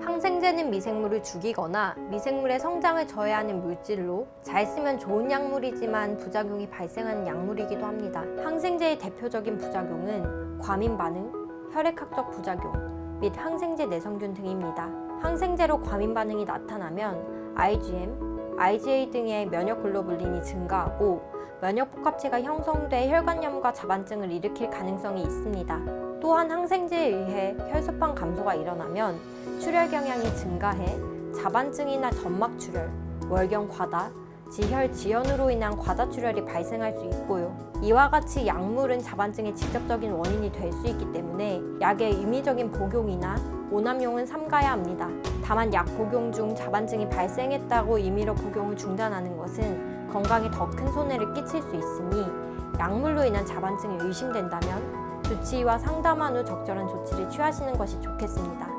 항생제는 미생물을 죽이거나 미생물의 성장을 저해하는 물질로 잘 쓰면 좋은 약물이지만 부작용이 발생하는 약물이기도 합니다. 항생제의 대표적인 부작용은 과민 반응, 혈액학적 부작용 및 항생제 내성균 등입니다. 항생제로 과민 반응이 나타나면 IgM, IgA 등의 면역 글로불린이 증가하고 면역 복합체가 형성돼 혈관염과 자반증을 일으킬 가능성이 있습니다. 또한 항생제에 의해 혈소판 감소가 일어나면 출혈 경향이 증가해 자반증이나 점막 출혈, 월경 과다, 지혈 지연으로 인한 과다 출혈이 발생할 수 있고요. 이와 같이 약물은 자반증의 직접적인 원인이 될 수 있기 때문에 약의 임의적인 복용이나 오남용은 삼가야 합니다. 다만 약 복용 중 자반증이 발생했다고 임의로 복용을 중단하는 것은 건강에 더 큰 손해를 끼칠 수 있으니 약물로 인한 자반증이 의심된다면 주치의와 상담한 후 적절한 조치를 취하시는 것이 좋겠습니다.